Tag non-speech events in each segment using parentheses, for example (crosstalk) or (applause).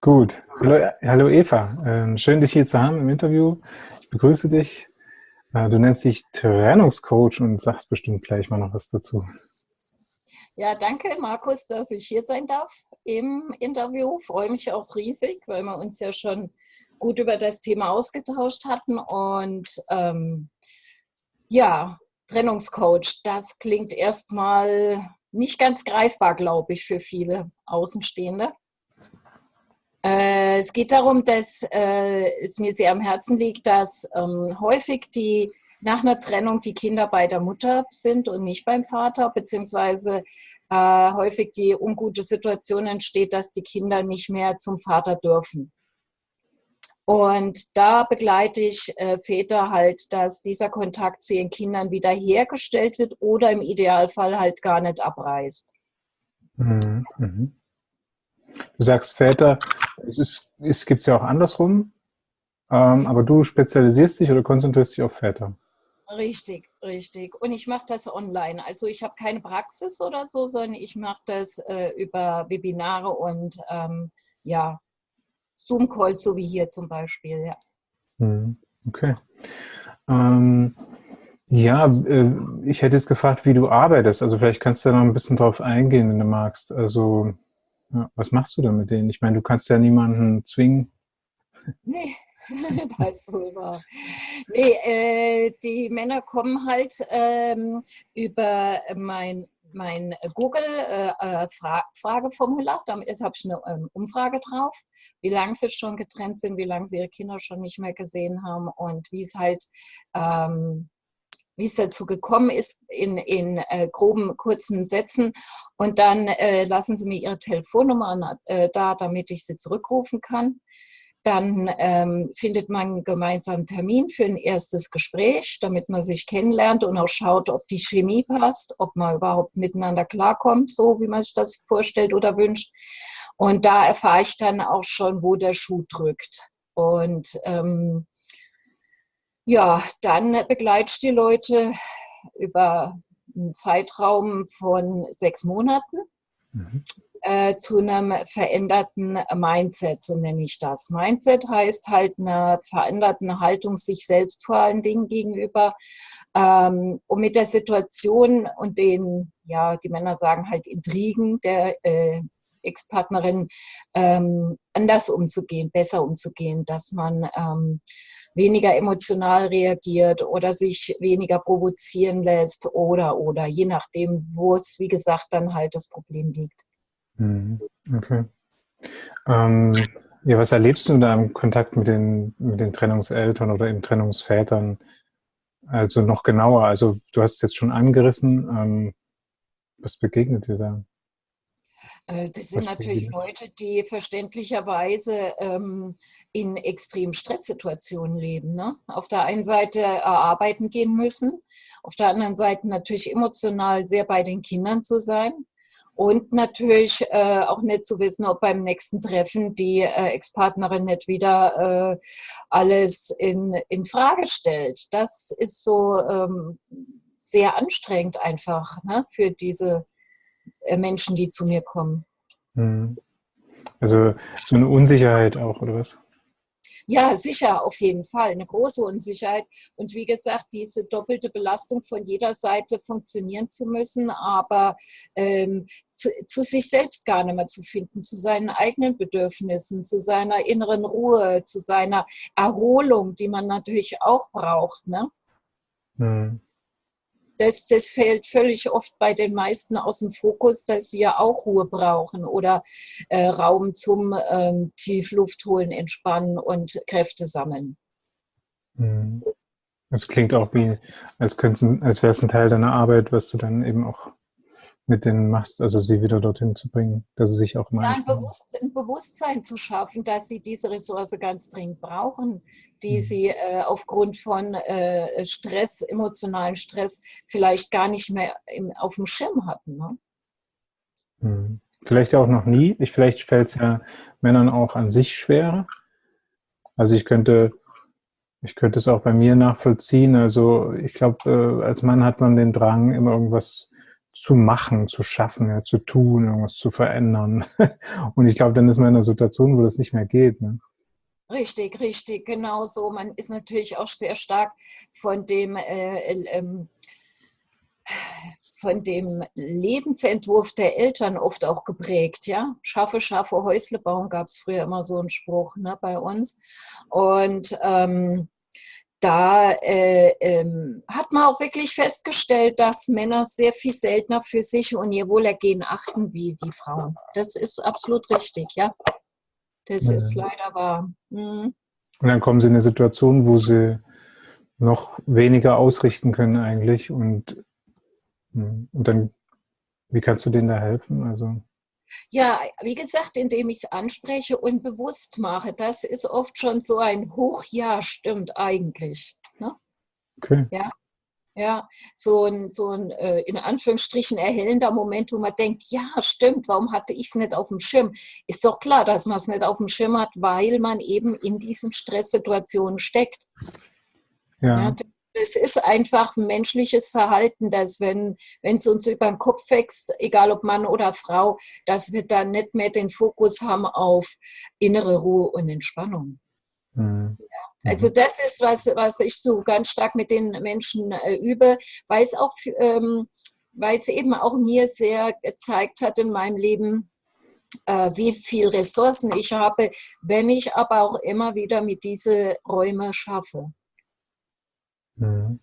Gut. Hallo, hallo Eva. Ähm, schön, dich hier zu haben im Interview. Ich begrüße dich. Äh, du nennst dich Trennungscoach und sagst bestimmt gleich mal noch was dazu. Ja, danke Markus, dass ich hier sein darf im Interview. Freue mich auch riesig, weil wir uns ja schon gut über das Thema ausgetauscht hatten. Und ähm, ja, Trennungscoach, das klingt erstmal nicht ganz greifbar, glaube ich, für viele Außenstehende. Äh, es geht darum, dass äh, es mir sehr am Herzen liegt, dass ähm, häufig die nach einer Trennung die Kinder bei der Mutter sind und nicht beim Vater, beziehungsweise äh, häufig die ungute Situation entsteht, dass die Kinder nicht mehr zum Vater dürfen. Und da begleite ich äh, Väter halt, dass dieser Kontakt zu ihren Kindern wieder hergestellt wird oder im Idealfall halt gar nicht abreißt. Mhm. mhm. Du sagst Väter, es, ist, es gibt es ja auch andersrum, ähm, aber du spezialisierst dich oder konzentrierst dich auf Väter. Richtig, richtig. Und ich mache das online. Also ich habe keine Praxis oder so, sondern ich mache das äh, über Webinare und ähm, ja, Zoom-Calls, so wie hier zum Beispiel, ja. Hm, okay. Ähm, ja, äh, ich hätte jetzt gefragt, wie du arbeitest. Also vielleicht kannst du da noch ein bisschen drauf eingehen, wenn du magst. Also ja, was machst du denn mit denen? Ich meine, du kannst ja niemanden zwingen. Nee, (laughs) das ist wohl wahr. Nee, äh, die Männer kommen halt ähm, über mein, mein Google-Frageformular. Äh, äh Damit habe ich eine ähm, Umfrage drauf, wie lange sie schon getrennt sind, wie lange sie ihre Kinder schon nicht mehr gesehen haben und wie es halt ähm, wie es dazu gekommen ist, in, in äh, groben, kurzen Sätzen. Und dann äh, lassen Sie mir Ihre Telefonnummer äh, da, damit ich Sie zurückrufen kann. Dann ähm, findet man einen gemeinsamen Termin für ein erstes Gespräch, damit man sich kennenlernt und auch schaut, ob die Chemie passt, ob man überhaupt miteinander klarkommt, so wie man sich das vorstellt oder wünscht. Und da erfahre ich dann auch schon, wo der Schuh drückt. Und ähm, ja, dann begleite ich die Leute über einen Zeitraum von sechs Monaten mhm. äh, zu einem veränderten Mindset, so nenne ich das. Mindset heißt halt einer veränderten Haltung sich selbst vor allen Dingen gegenüber, ähm, um mit der Situation und den, ja, die Männer sagen halt Intrigen der äh, Ex-Partnerin ähm, anders umzugehen, besser umzugehen, dass man ähm, weniger emotional reagiert oder sich weniger provozieren lässt oder, oder, je nachdem, wo es, wie gesagt, dann halt das Problem liegt. Mhm. Okay. Ähm, ja, was erlebst du da im Kontakt mit den, mit den Trennungseltern oder den Trennungsvätern? Also noch genauer, also du hast es jetzt schon angerissen, ähm, was begegnet dir da? Äh, das sind natürlich Leute, die verständlicherweise ähm, in extremen Stresssituationen leben. Ne? Auf der einen Seite arbeiten gehen müssen, auf der anderen Seite natürlich emotional sehr bei den Kindern zu sein und natürlich äh, auch nicht zu wissen, ob beim nächsten Treffen die äh, Ex-Partnerin nicht wieder äh, alles in, in Frage stellt. Das ist so ähm, sehr anstrengend einfach ne, für diese äh, Menschen, die zu mir kommen. Hm. Also so eine Unsicherheit auch, oder was? Ja, sicher, auf jeden Fall. Eine große Unsicherheit. Und wie gesagt, diese doppelte Belastung von jeder Seite funktionieren zu müssen, aber ähm, zu, zu, sich selbst gar nicht mehr zu finden, zu seinen eigenen Bedürfnissen, zu seiner inneren Ruhe, zu seiner Erholung, die man natürlich auch braucht. Ne? Hm das, das fällt völlig oft bei den meisten aus dem Fokus, dass sie ja auch Ruhe brauchen oder äh, Raum zum ähm, Tiefluft holen, entspannen und Kräfte sammeln. Mhm. Das klingt auch wie, als, als wäre es ein Teil deiner Arbeit, was du dann eben auch mit denen machst, also sie wieder dorthin zu bringen, dass sie sich auch mal... Ja, ein, Bewusst, ein Bewusstsein zu schaffen, dass sie diese Ressource ganz dringend brauchen, die mhm. sie äh, aufgrund von äh, Stress, emotionalen Stress vielleicht gar nicht mehr im, auf dem Schirm hatten. Ne? Mhm. Vielleicht auch noch nie. Ich, vielleicht fällt es ja Männern auch an sich schwerer. Also ich könnte, ich könnte es auch bei mir nachvollziehen. Also ich glaube, äh, als Mann hat man den Drang, immer irgendwas zu machen, zu schaffen, ja, zu tun, irgendwas zu verändern. (laughs) Und ich glaube, dann ist man in einer Situation, wo das nicht mehr geht. Ne? Richtig, richtig, genau so. Man ist natürlich auch sehr stark von dem, äh, äh, von dem Lebensentwurf der Eltern oft auch geprägt. Ja? Schaffe, schaffe, Häusle bauen gab es früher immer so einen Spruch ne, bei uns. Und ähm, da äh, ähm, hat man auch wirklich festgestellt, dass Männer sehr viel seltener für sich und ihr Wohlergehen achten wie die Frauen. Das ist absolut richtig, ja. Das ja. ist leider wahr. Mhm. Und dann kommen sie in eine Situation, wo sie noch weniger ausrichten können eigentlich und, hm, und dann, wie kannst du denen da helfen? Also ja, wie gesagt, indem ich es anspreche und bewusst mache. Das ist oft schon so ein Hoch, ja, stimmt eigentlich. Ne? Okay. Ja, ja, so ein, so ein äh, in Anführungsstrichen erhellender Moment, wo man denkt, ja, stimmt, warum hatte ich es nicht auf dem Schirm? Ist doch klar, dass man es nicht auf dem Schirm hat, weil man eben in diesen Stresssituationen steckt. Ja. ja es ist einfach menschliches Verhalten, dass wenn es uns über den Kopf wächst, egal ob Mann oder Frau, dass wir dann nicht mehr den Fokus haben auf innere Ruhe und Entspannung. Mhm. Ja. Also das ist, was, was ich so ganz stark mit den Menschen äh, übe, weil es auch, ähm, weil es eben auch mir sehr gezeigt hat in meinem Leben, äh, wie viel Ressourcen ich habe, wenn ich aber auch immer wieder mit diese Räume schaffe. Mhm.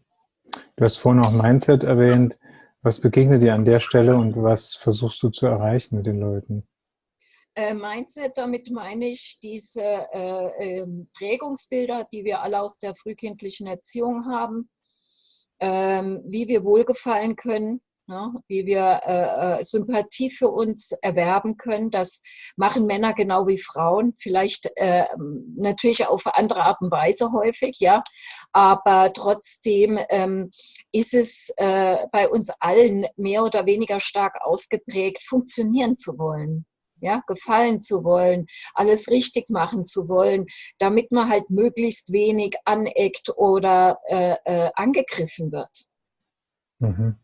Du hast vorhin auch Mindset erwähnt. Was begegnet dir an der Stelle und was versuchst du zu erreichen mit den Leuten? Äh, Mindset, damit meine ich diese äh, äh, Prägungsbilder, die wir alle aus der frühkindlichen Erziehung haben, ähm, wie wir Wohlgefallen können, Ne? wie wir äh, äh, Sympathie für uns erwerben können. Das machen Männer genau wie Frauen, vielleicht äh, natürlich auf andere Art und Weise häufig, ja, aber trotzdem ähm, ist es äh, bei uns allen mehr oder weniger stark ausgeprägt, funktionieren zu wollen. Ja, gefallen zu wollen, alles richtig machen zu wollen, damit man halt möglichst wenig aneckt oder äh, äh, angegriffen wird. Mhm.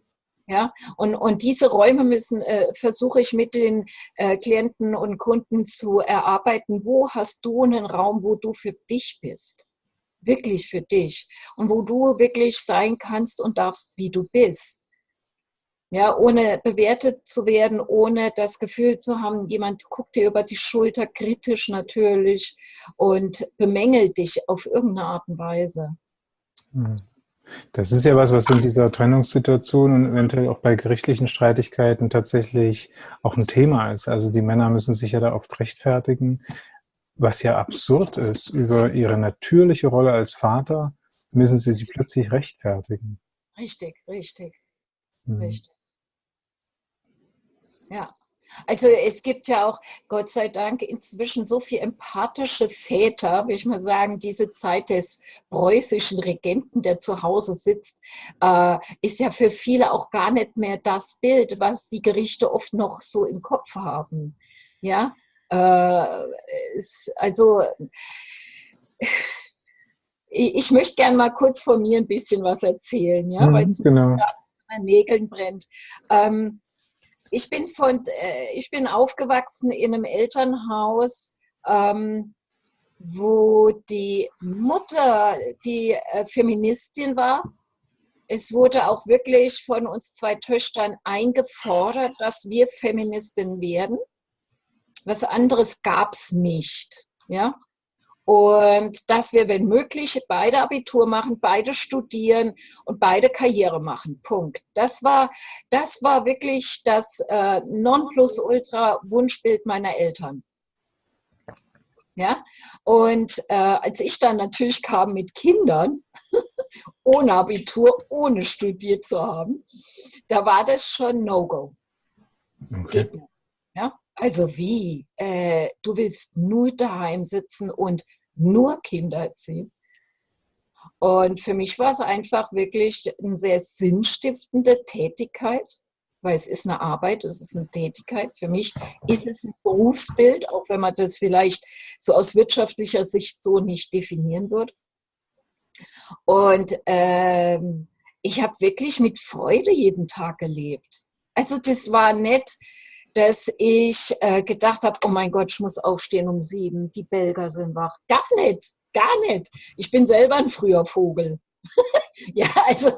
Ja, und, und diese Räume müssen, äh, versuche ich mit den äh, Klienten und Kunden zu erarbeiten. Wo hast du einen Raum, wo du für dich bist? Wirklich für dich. Und wo du wirklich sein kannst und darfst, wie du bist. Ja, ohne bewertet zu werden, ohne das Gefühl zu haben, jemand guckt dir über die Schulter, kritisch natürlich und bemängelt dich auf irgendeine Art und Weise. Mhm. Das ist ja was, was in dieser Trennungssituation und eventuell auch bei gerichtlichen Streitigkeiten tatsächlich auch ein Thema ist. Also die Männer müssen sich ja da oft rechtfertigen, was ja absurd ist. Über ihre natürliche Rolle als Vater müssen sie sich plötzlich rechtfertigen. Richtig, richtig, hm. richtig. Ja. Also es gibt ja auch, Gott sei Dank, inzwischen so viele empathische Väter, würde ich mal sagen, diese Zeit des preußischen Regenten, der zu Hause sitzt, äh, ist ja für viele auch gar nicht mehr das Bild, was die Gerichte oft noch so im Kopf haben. Ja, äh, es, also ich, ich möchte gerne mal kurz von mir ein bisschen was erzählen, ja, mhm, weil es genau. an Nägeln brennt. Ähm, ich bin, von, äh, ich bin aufgewachsen in einem Elternhaus, ähm, wo die Mutter die äh, Feministin war. Es wurde auch wirklich von uns zwei Töchtern eingefordert, dass wir Feministin werden. Was anderes gab es nicht. Ja? Und dass wir, wenn möglich, beide Abitur machen, beide studieren und beide Karriere machen. Punkt. Das war, das war wirklich das äh, Nonplusultra-Wunschbild meiner Eltern. Ja, und äh, als ich dann natürlich kam mit Kindern, (laughs) ohne Abitur, ohne studiert zu haben, da war das schon No-Go. Okay. Geht nicht. Also wie? Äh, du willst nur daheim sitzen und nur Kinder erziehen? Und für mich war es einfach wirklich eine sehr sinnstiftende Tätigkeit, weil es ist eine Arbeit, es ist eine Tätigkeit. Für mich ist es ein Berufsbild, auch wenn man das vielleicht so aus wirtschaftlicher Sicht so nicht definieren würde. Und ähm, ich habe wirklich mit Freude jeden Tag gelebt. Also das war nett, dass ich äh, gedacht habe, oh mein Gott, ich muss aufstehen um sieben, die Belger sind wach. Gar nicht, gar nicht. Ich bin selber ein früher Vogel. (laughs) ja, also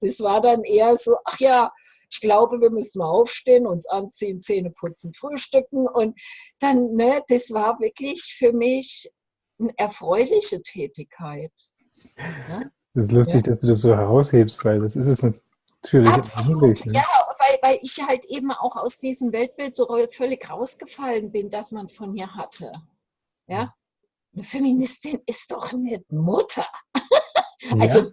das war dann eher so, ach ja, ich glaube, wir müssen mal aufstehen, uns anziehen, Zähne putzen, frühstücken und dann, ne, das war wirklich für mich eine erfreuliche Tätigkeit. Ja? Das ist lustig, ja. dass du das so heraushebst, weil das ist es natürlich Absolut. Ne? Ja, weil, weil ich halt eben auch aus diesem Weltbild so völlig rausgefallen bin, das man von mir hatte. Ja, eine Feministin ist doch nicht Mutter. Ja. Also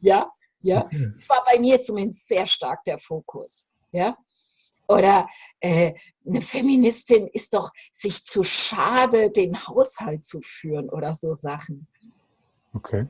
ja, ja. Okay. Das war bei mir zumindest sehr stark der Fokus. Ja. Oder äh, eine Feministin ist doch sich zu schade, den Haushalt zu führen oder so Sachen. Okay.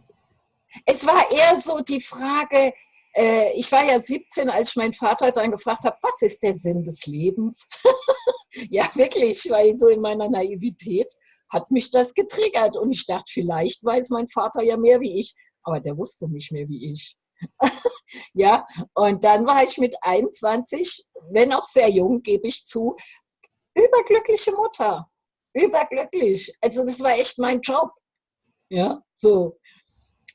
Es war eher so die Frage, äh, ich war ja 17, als ich meinen Vater dann gefragt habe, was ist der Sinn des Lebens? (laughs) ja, wirklich, weil so in meiner Naivität hat mich das getriggert und ich dachte, vielleicht weiß mein Vater ja mehr wie ich, aber der wusste nicht mehr wie ich. (laughs) ja, und dann war ich mit 21, wenn auch sehr jung, gebe ich zu, überglückliche Mutter. Überglücklich. Also das war echt mein Job. Ja, so.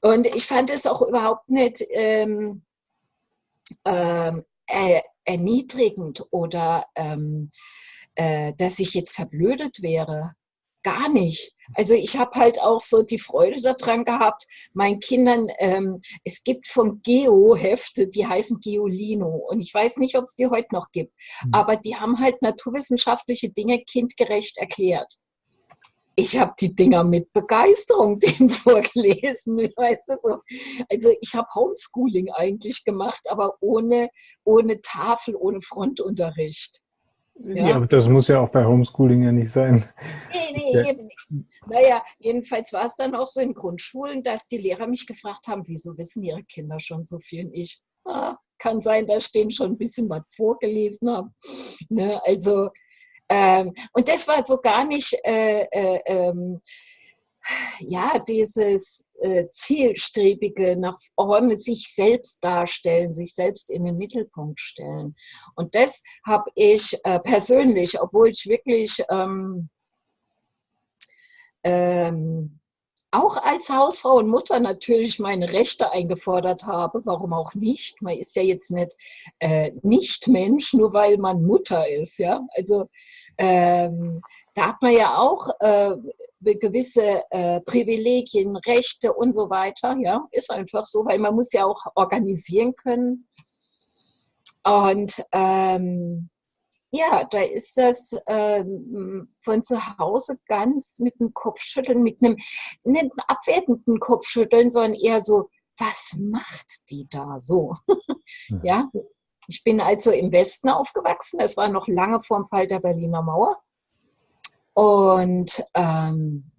Und ich fand es auch überhaupt nicht ähm, ähm, er, erniedrigend oder ähm, äh, dass ich jetzt verblödet wäre. Gar nicht. Also ich habe halt auch so die Freude daran gehabt, meinen Kindern, ähm, es gibt von Geo Hefte, die heißen Geolino und ich weiß nicht, ob es die heute noch gibt, mhm. aber die haben halt naturwissenschaftliche Dinge kindgerecht erklärt ich habe die Dinger mit Begeisterung denen (laughs) vorgelesen, weißt du so. Also ich habe Homeschooling eigentlich gemacht, aber ohne, ohne Tafel, ohne Frontunterricht. Ja. ja, aber das muss ja auch bei Homeschooling ja nicht sein. Nee, nee, ja. eben nicht. Naja, jedenfalls war es dann auch so in Grundschulen, dass die Lehrer mich gefragt haben, wieso wissen ihre Kinder schon so viel? Und ich, ah, kann sein, dass ich denen schon ein bisschen was vorgelesen habe. Ne, also ähm, und das war so gar nicht, äh, äh, ähm, ja, dieses äh, zielstrebige nach vorne sich selbst darstellen, sich selbst in den Mittelpunkt stellen. Und das habe ich äh, persönlich, obwohl ich wirklich ähm, ähm, auch als Hausfrau und Mutter natürlich meine Rechte eingefordert habe. Warum auch nicht? Man ist ja jetzt nicht äh, nicht Mensch, nur weil man Mutter ist. Ja, also ähm, da hat man ja auch äh, gewisse äh, Privilegien, Rechte und so weiter. Ja, ist einfach so, weil man muss ja auch organisieren können. Und ähm, ja, da ist das ähm, von zu Hause ganz mit einem Kopfschütteln, mit einem nicht abwertenden Kopfschütteln, sondern eher so, was macht die da so? ja, ich bin also im Westen aufgewachsen. Es war noch lange vor dem Fall der Berliner Mauer. Und ähm,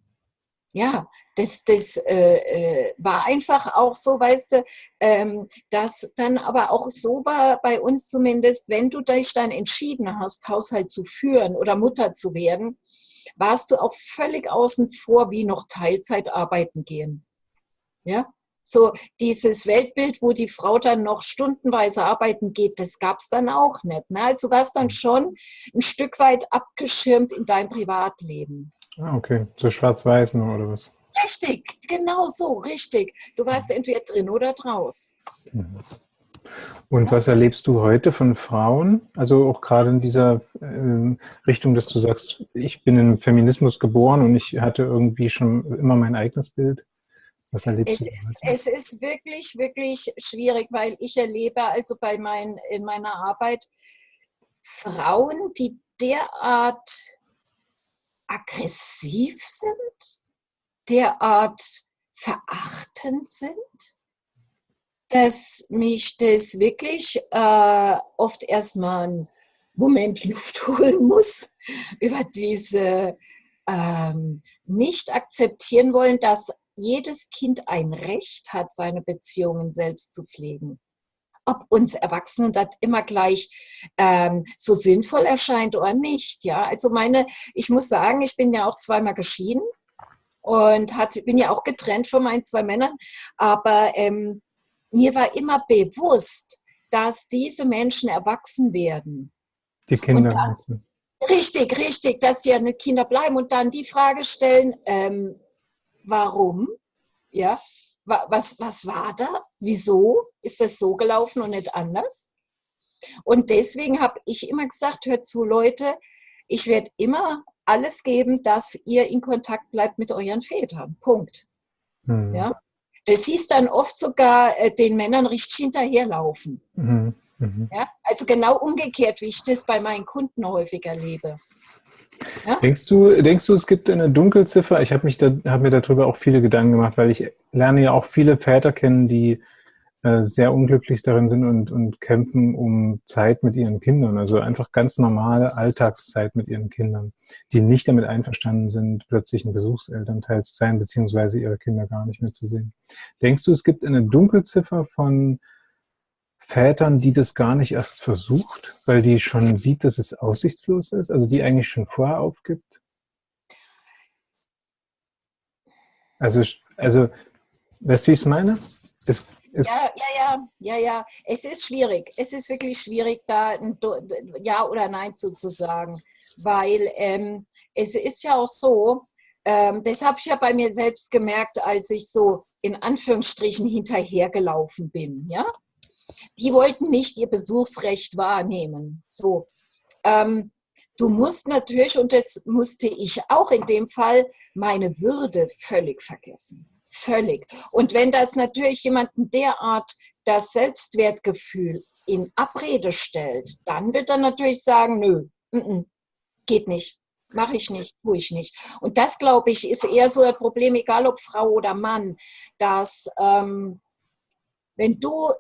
ja, das, das äh, äh, war einfach auch so, weißt du, ähm, dass dann aber auch so war bei uns zumindest, wenn du dich dann entschieden hast, Haushalt zu führen oder Mutter zu werden, warst du auch völlig außen vor, wie noch Teilzeit arbeiten gehen. Ja, so dieses Weltbild, wo die Frau dann noch stundenweise arbeiten geht, das gab es dann auch nicht. Ne? Also warst dann schon ein Stück weit abgeschirmt in deinem Privatleben. Ah, okay. So schwarz-weiß nur oder was? Richtig, genau so, richtig. Du warst entweder drin oder draus. Und was erlebst du heute von Frauen? Also auch gerade in dieser äh, Richtung, dass du sagst, ich bin im Feminismus geboren und ich hatte irgendwie schon immer mein eigenes Bild. Was erlebst es du? Ist, es ist wirklich, wirklich schwierig, weil ich erlebe also bei mein, in meiner Arbeit Frauen, die derart aggressiv sind, derart verachtend sind, dass mich das wirklich äh, oft erstmal einen Moment Luft (laughs) holen muss über diese ähm, nicht akzeptieren wollen, dass jedes Kind ein Recht hat, seine Beziehungen selbst zu pflegen. Ob uns Erwachsenen das immer gleich ähm, so sinnvoll erscheint oder nicht. Ja, also meine, ich muss sagen, ich bin ja auch zweimal geschieden und hat, bin ja auch getrennt von meinen zwei Männern, aber ähm, mir war immer bewusst, dass diese Menschen erwachsen werden. Die Kinder. Dann, richtig, richtig, dass sie ja nicht Kinder bleiben und dann die Frage stellen, ähm, warum? Ja, was, was war da? Wieso ist das so gelaufen und nicht anders? Und deswegen habe ich immer gesagt, hört zu, Leute, ich werde immer alles geben, dass ihr in Kontakt bleibt mit euren Vätern. Punkt. Mhm. Ja? Das hieß dann oft sogar äh, den Männern richtig hinterherlaufen. Mhm. Mhm. Ja? Also genau umgekehrt, wie ich das bei meinen Kunden häufig erlebe. Ja? Denkst, du, denkst du, es gibt eine Dunkelziffer? Ich habe da, hab mir darüber auch viele Gedanken gemacht, weil ich lerne ja auch viele Väter kennen, die äh, sehr unglücklich darin sind und, und kämpfen um Zeit mit ihren Kindern. Also einfach ganz normale Alltagszeit mit ihren Kindern, die nicht damit einverstanden sind, plötzlich ein Besuchselternteil zu sein, beziehungsweise ihre Kinder gar nicht mehr zu sehen. Denkst du, es gibt eine Dunkelziffer von Vätern, die das gar nicht erst versucht, weil die schon sieht, dass es aussichtslos ist, also die eigentlich schon vorher aufgibt? Also, also weißt du, wie ich es meine? Es ja, ja, ja, ja, ja. Es ist schwierig. Es ist wirklich schwierig, da ein Ja oder Nein zu, zu sagen. Weil ähm, es ist ja auch so, ähm, das habe ich ja bei mir selbst gemerkt, als ich so in Anführungsstrichen hinterhergelaufen bin. Ja? Die wollten nicht ihr Besuchsrecht wahrnehmen. So. Ähm, du musst natürlich, und das musste ich auch in dem Fall, meine Würde völlig vergessen. Völlig. Und wenn das natürlich jemanden derart das Selbstwertgefühl in Abrede stellt, dann wird er natürlich sagen, nö, n -n, geht nicht, mache ich nicht, tue ich nicht. Und das, glaube ich, ist eher so ein Problem, egal ob Frau oder Mann, dass ähm, wenn du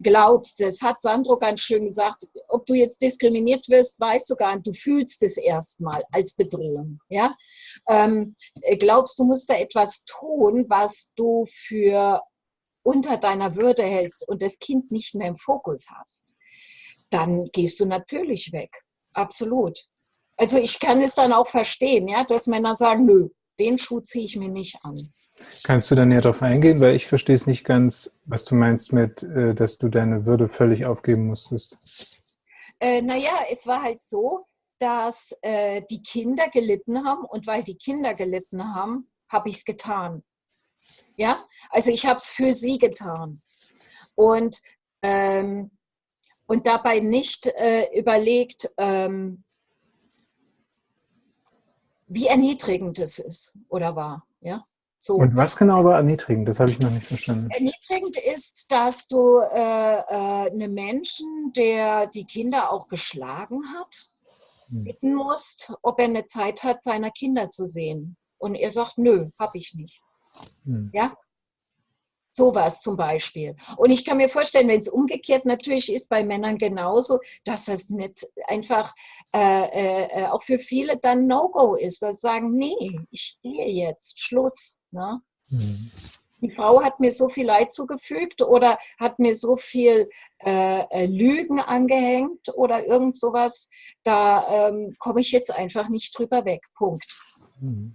glaubst, das hat Sandro ganz schön gesagt, ob du jetzt diskriminiert wirst, weißt du gar nicht, du fühlst es erstmal als Bedrohung. Ja? Ähm, glaubst du, musst da etwas tun, was du für unter deiner Würde hältst und das Kind nicht mehr im Fokus hast, dann gehst du natürlich weg. Absolut. Also ich kann es dann auch verstehen, ja, dass Männer sagen, nö, den Schuh ziehe ich mir nicht an. Kannst du da näher darauf eingehen? Weil ich verstehe es nicht ganz, was du meinst mit, äh, dass du deine Würde völlig aufgeben musstest. Äh, naja, es war halt so, dass äh, die Kinder gelitten haben und weil die Kinder gelitten haben, habe ich es getan. Ja, also ich habe es für sie getan. Und, ähm, und dabei nicht äh, überlegt, ähm, wie erniedrigend es ist oder war. Ja? So. Und was genau war erniedrigend? Das habe ich noch nicht verstanden. Erniedrigend ist, dass du äh, äh, einen Menschen, der die Kinder auch geschlagen hat. Bitten musst, ob er eine Zeit hat, seiner Kinder zu sehen. Und er sagt, nö, habe ich nicht. Hm. Ja? Sowas zum Beispiel. Und ich kann mir vorstellen, wenn es umgekehrt natürlich ist bei Männern genauso, dass es nicht einfach äh, äh, äh, auch für viele dann No-Go ist, dass sie sagen, nee, ich gehe jetzt, Schluss. Ne? Mhm. Die Frau hat mir so viel Leid zugefügt oder hat mir so viel äh, äh Lügen angehängt oder irgend sowas, da ähm, komme ich jetzt einfach nicht drüber weg. Punkt. Mhm.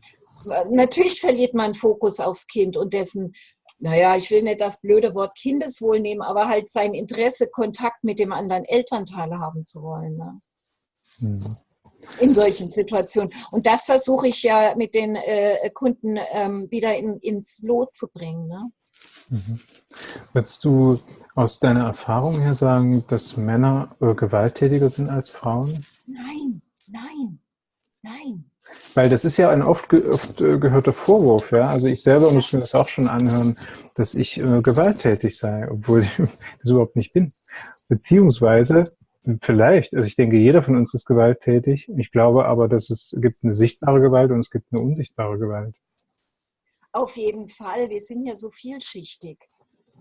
Natürlich verliert man Fokus aufs Kind und dessen naja, ich will nicht das blöde Wort Kindeswohl nehmen, aber halt sein Interesse, Kontakt mit dem anderen Elternteil haben zu wollen. Ne? Mhm. In solchen Situationen. Und das versuche ich ja mit den äh, Kunden ähm, wieder in, ins Lot zu bringen. Ne? Mhm. Würdest du aus deiner Erfahrung her sagen, dass Männer äh, gewalttätiger sind als Frauen? Nein, nein, nein. Weil das ist ja ein oft, ge oft äh, gehörter Vorwurf, ja. Also ich selber muss mir das auch schon anhören, dass ich äh, gewalttätig sei, obwohl (laughs) ich das überhaupt nicht bin. Beziehungsweise, vielleicht, also ich denke, jeder von uns ist gewalttätig. Ich glaube aber, dass es gibt eine sichtbare Gewalt und es gibt eine unsichtbare Gewalt. Auf jeden Fall. Wir sind ja so vielschichtig.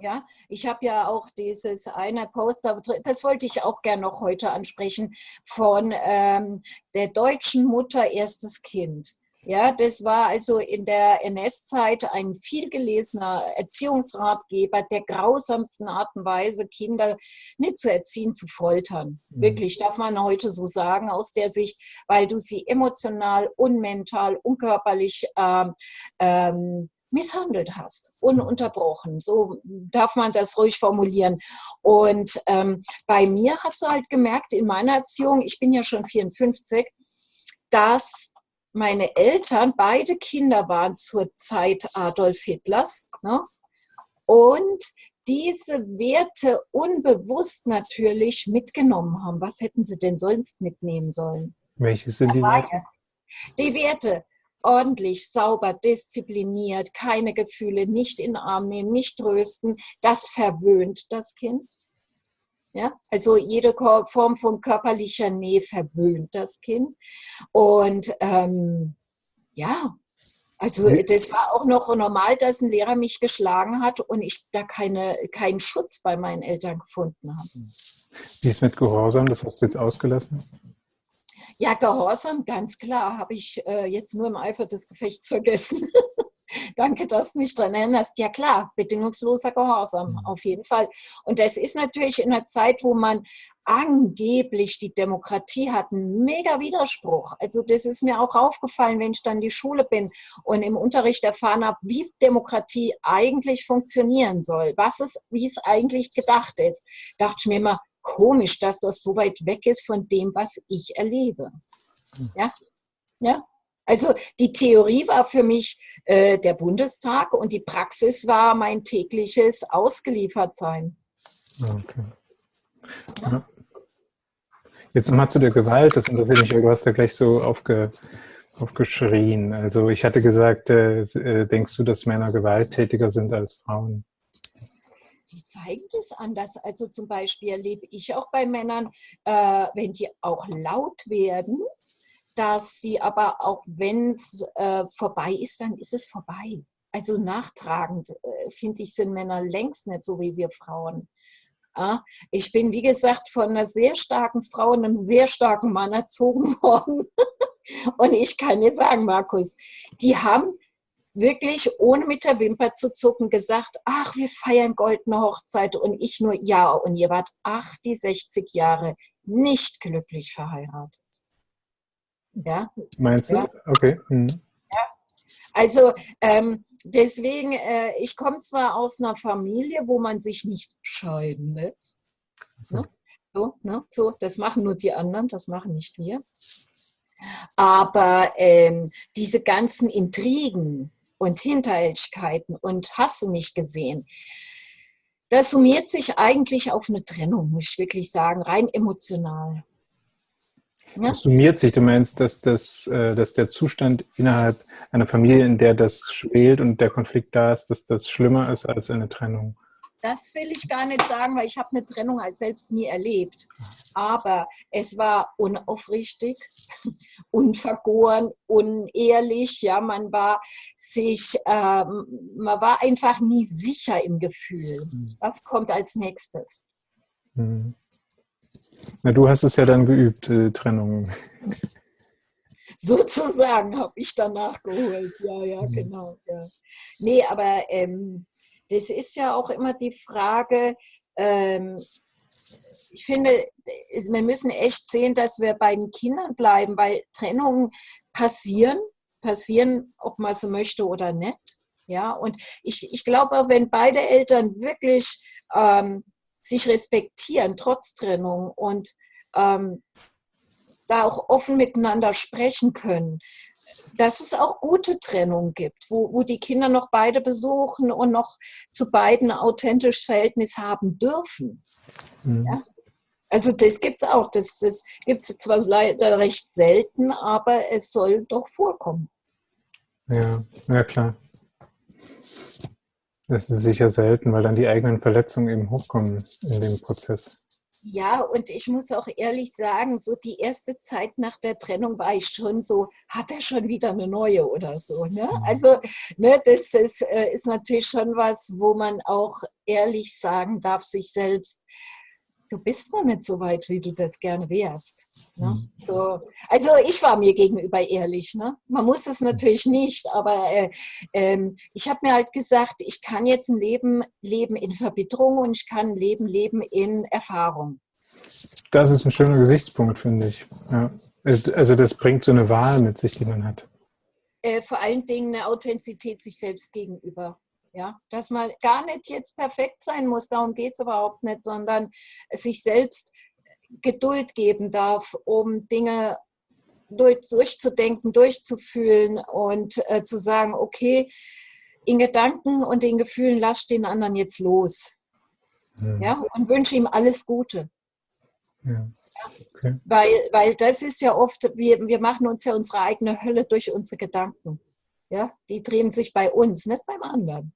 Ja, ich habe ja auch dieses eine Poster, das wollte ich auch gerne noch heute ansprechen, von ähm, der deutschen Mutter erstes Kind. Ja, das war also in der NS-Zeit ein vielgelesener Erziehungsratgeber der grausamsten Art und Weise, Kinder nicht zu erziehen, zu foltern. Mhm. Wirklich, darf man heute so sagen aus der Sicht, weil du sie emotional, unmental, unkörperlich ähm, ähm, misshandelt hast, ununterbrochen. So darf man das ruhig formulieren. Und ähm, bei mir hast du halt gemerkt, in meiner Erziehung, ich bin ja schon 54, dass meine Eltern, beide Kinder waren zur Zeit Adolf Hitlers. Ne? Und diese Werte unbewusst natürlich mitgenommen haben. Was hätten sie denn sonst mitnehmen sollen? Welche sind die Werte? Die Werte, ordentlich, sauber, diszipliniert, keine Gefühle, nicht in den Arm nehmen, nicht trösten, das verwöhnt das Kind. Ja, also jede Form von körperlicher Nähe verwöhnt das Kind. Und ähm, ja, also das war auch noch normal, dass ein Lehrer mich geschlagen hat und ich da keine, keinen Schutz bei meinen Eltern gefunden habe. Wie ist mit Gehorsam? Das hast du jetzt ausgelassen? Ja, Gehorsam, ganz klar, habe ich äh, jetzt nur im Eifer des Gefechts vergessen. (laughs) (laughs) Danke, dass du mich daran erinnerst. Ja klar, bedingungsloser Gehorsam, mhm. auf jeden Fall. Und das ist natürlich in einer Zeit, wo man angeblich die Demokratie hat, ein mega Widerspruch. Also das ist mir auch aufgefallen, wenn ich dann in die Schule bin und im Unterricht erfahren habe, wie Demokratie eigentlich funktionieren soll, was es, wie es eigentlich gedacht ist. Dachte ich mir immer, komisch, dass das so weit weg ist von dem, was ich erlebe. Mhm. Ja, ja. Also die Theorie war für mich äh, der Bundestag und die Praxis war mein tägliches Ausgeliefertsein. Okay. Ja. Jetzt nochmal zu der Gewalt, das interessiert mich, du hast ja gleich so aufge, aufgeschrien. Also ich hatte gesagt, äh, äh, denkst du, dass Männer gewalttätiger sind als Frauen? Die zeigen das anders. Also zum Beispiel erlebe ich auch bei Männern, äh, wenn die auch laut werden, dass sie aber auch wenn es äh, vorbei ist, dann ist es vorbei. Also nachtragend, äh, finde ich, sind Männer längst nicht so wie wir Frauen. Ja, ich bin, wie gesagt, von einer sehr starken Frau und einem sehr starken Mann erzogen (laughs) worden. und ich kann dir sagen, Markus, die haben wirklich ohne mit der Wimper zu zucken gesagt, ach, wir feiern goldene Hochzeit und ich nur, ja, und ihr wart ach, die 60 Jahre nicht glücklich verheiratet. Ja. Meinst du? Ja. Okay. Mhm. Ja. Also ähm, deswegen, äh, ich komme zwar aus einer Familie, wo man sich nicht scheiden lässt. So. Ne? So, ne? so, das machen nur die anderen, das machen nicht wir. Aber ähm, diese ganzen Intrigen und Hinterhältigkeiten und hast du nicht gesehen, das summiert sich eigentlich auf eine Trennung, muss ich wirklich sagen, rein emotional. Ja. Das summiert sich, du meinst, dass, das, äh, dass der Zustand innerhalb einer Familie, in der das schwelt und der Konflikt da ist, dass das schlimmer ist als eine Trennung? Das will ich gar nicht sagen, weil ich habe eine Trennung als selbst nie erlebt. Aber es war unaufrichtig, (laughs) unvergoren, unehrlich. Ja, man war sich, äh, man war einfach nie sicher im Gefühl. Hm. Was kommt als nächstes? Mhm. Na, du hast es ja dann geübt, äh, Trennung. (laughs) Sozusagen habe ich danach geholt. Ja, ja, mhm. genau. Ja. Nee, aber ähm, das ist ja auch immer die Frage, ähm, ich finde, wir müssen echt sehen, dass wir bei den Kindern bleiben, weil Trennungen passieren, passieren, ob man so möchte oder nicht. Ja, und ich, ich glaube, wenn beide Eltern wirklich ähm, sich respektieren, trotz Trennung und ähm, da auch offen miteinander sprechen können. Dass es auch gute Trennung gibt, wo, wo die Kinder noch beide besuchen und noch zu beiden authentisches Verhältnis haben dürfen. Mhm. Ja? Also das gibt es auch. Das, das gibt es zwar leider recht selten, aber es soll doch vorkommen. Ja, ja klar. Das ist sicher selten, weil dann die eigenen Verletzungen eben hochkommen in dem Prozess. Ja, und ich muss auch ehrlich sagen, so die erste Zeit nach der Trennung war ich schon so, hat er schon wieder eine neue oder so. Ne? Mhm. Also ne, das ist, äh, ist natürlich schon was, wo man auch ehrlich sagen darf, sich selbst, du bist noch nicht so weit, wie du das gerne wärst. Ne? Mhm. So. Also ich war mir gegenüber ehrlich. Ne? Man muss es natürlich nicht, aber äh, äh, ich habe mir halt gesagt, ich kann jetzt ein Leben leben in Verbitterung und ich kann ein Leben leben in Erfahrung. Das ist ein schöner Gesichtspunkt, finde ich. Ja. Also das bringt so eine Wahl mit sich, die man hat. äh, vor allen Dingen eine Authentizität sich selbst gegenüber. Ja, dass man gar nicht jetzt perfekt sein muss, darum geht es überhaupt nicht, sondern sich selbst Geduld geben darf, um Dinge durch, durchzudenken, durchzufühlen und äh, zu sagen, okay, in Gedanken und in Gefühlen lass den anderen jetzt los. Mhm. Ja, und wünsche ihm alles Gute. Ja. Okay. Weil, weil das ist ja oft, wir, wir machen uns ja unsere eigene Hölle durch unsere Gedanken. Ja, die drehen sich bei uns, nicht beim anderen.